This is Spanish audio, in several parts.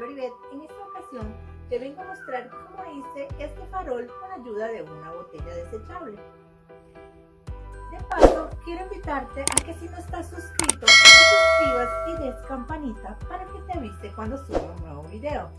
Floribet. En esta ocasión te vengo a mostrar cómo hice este farol con ayuda de una botella desechable. De paso, quiero invitarte a que si no estás suscrito, te suscribas y des campanita para que te avise cuando suba un nuevo video.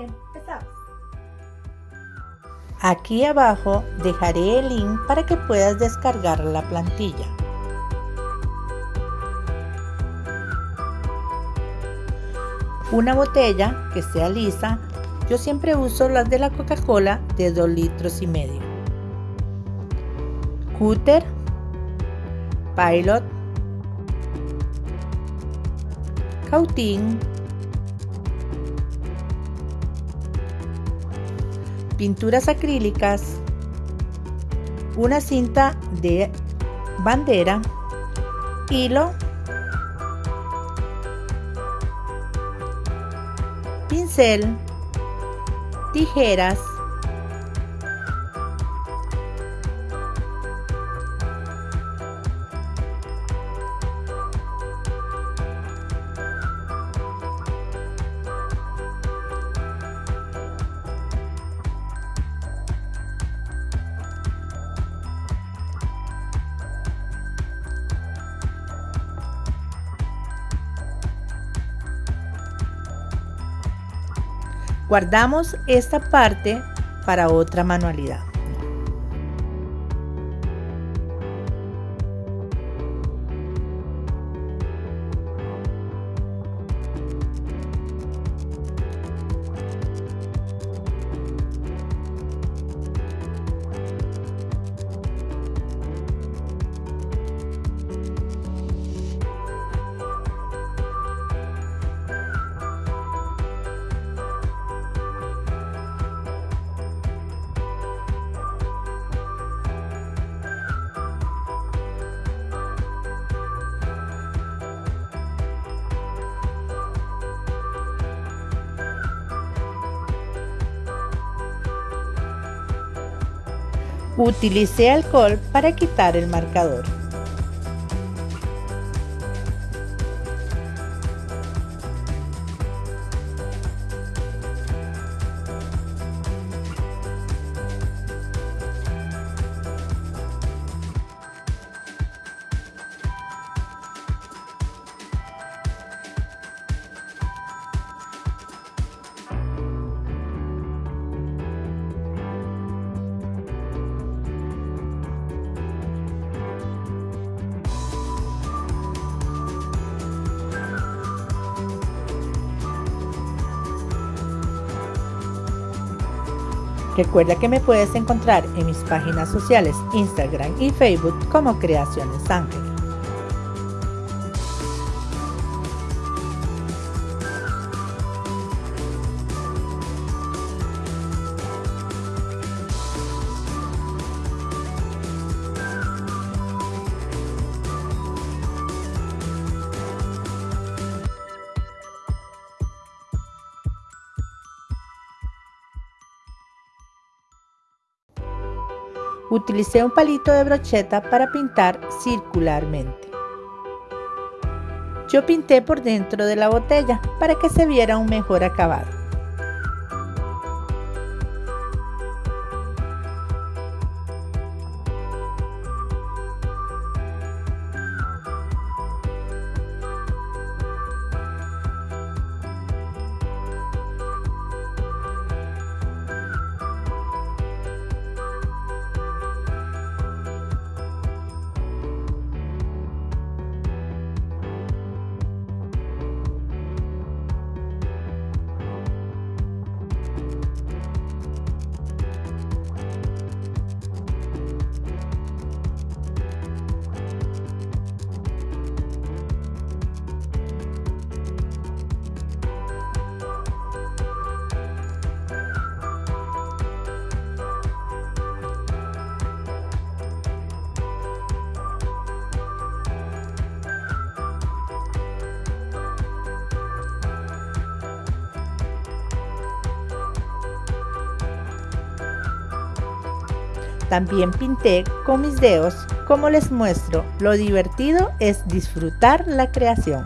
Empezamos. Aquí abajo dejaré el link para que puedas descargar la plantilla. Una botella que sea lisa, yo siempre uso las de la Coca-Cola de 2 litros y medio. Cúter, Pilot, Cautín, pinturas acrílicas, una cinta de bandera, hilo pincel, tijeras, Guardamos esta parte para otra manualidad. Utilicé alcohol para quitar el marcador. Recuerda que me puedes encontrar en mis páginas sociales Instagram y Facebook como Creaciones Ángel. Utilicé un palito de brocheta para pintar circularmente. Yo pinté por dentro de la botella para que se viera un mejor acabado. También pinté con mis dedos, como les muestro, lo divertido es disfrutar la creación.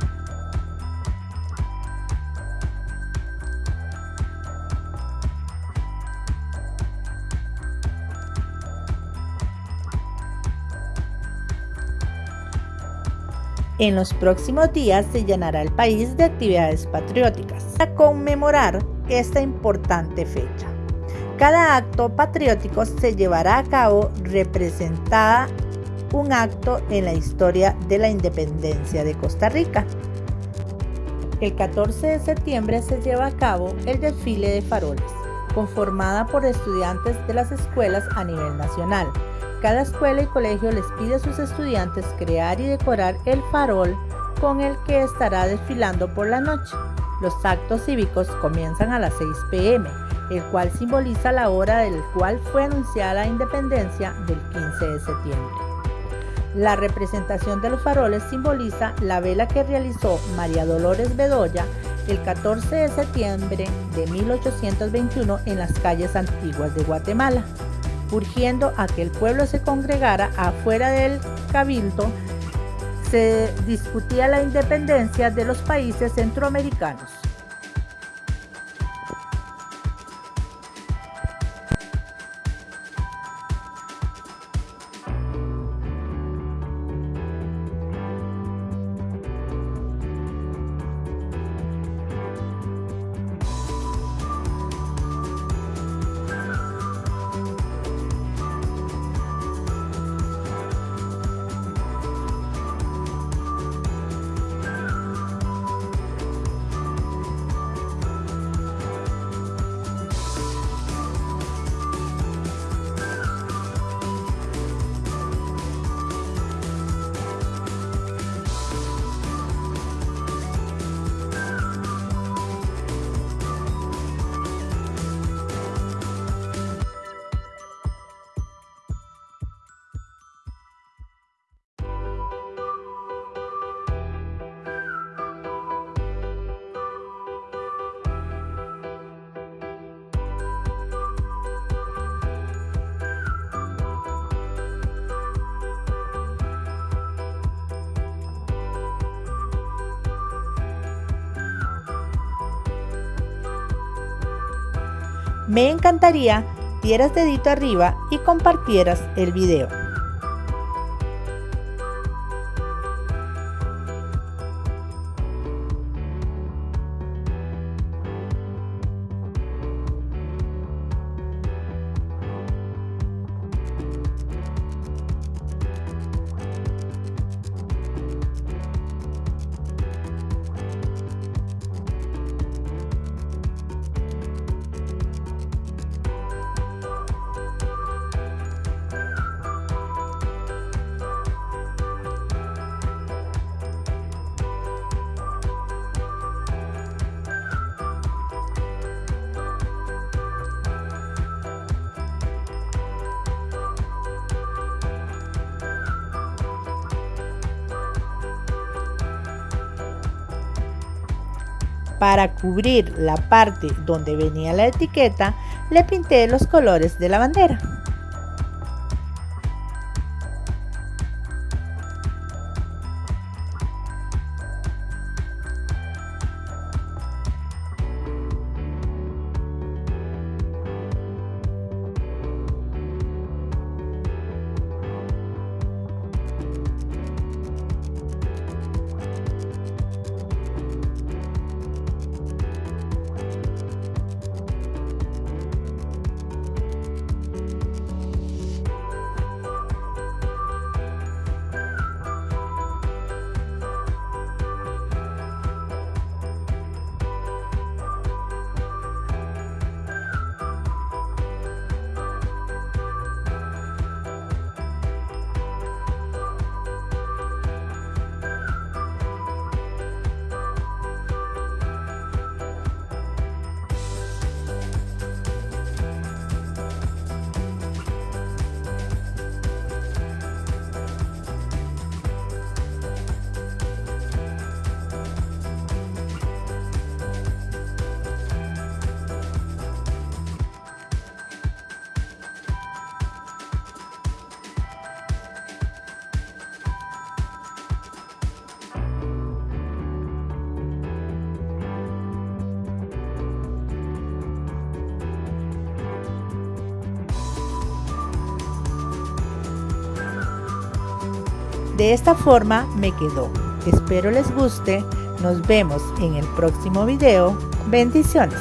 En los próximos días se llenará el país de actividades patrióticas para conmemorar esta importante fecha. Cada acto patriótico se llevará a cabo representada un acto en la historia de la independencia de Costa Rica. El 14 de septiembre se lleva a cabo el desfile de faroles, conformada por estudiantes de las escuelas a nivel nacional. Cada escuela y colegio les pide a sus estudiantes crear y decorar el farol con el que estará desfilando por la noche. Los actos cívicos comienzan a las 6 pm el cual simboliza la hora del cual fue anunciada la independencia del 15 de septiembre. La representación de los faroles simboliza la vela que realizó María Dolores Bedoya el 14 de septiembre de 1821 en las calles antiguas de Guatemala, urgiendo a que el pueblo se congregara afuera del cabildo. Se discutía la independencia de los países centroamericanos. Me encantaría dieras dedito arriba y compartieras el video. Para cubrir la parte donde venía la etiqueta, le pinté los colores de la bandera. De esta forma me quedó. Espero les guste. Nos vemos en el próximo video. Bendiciones.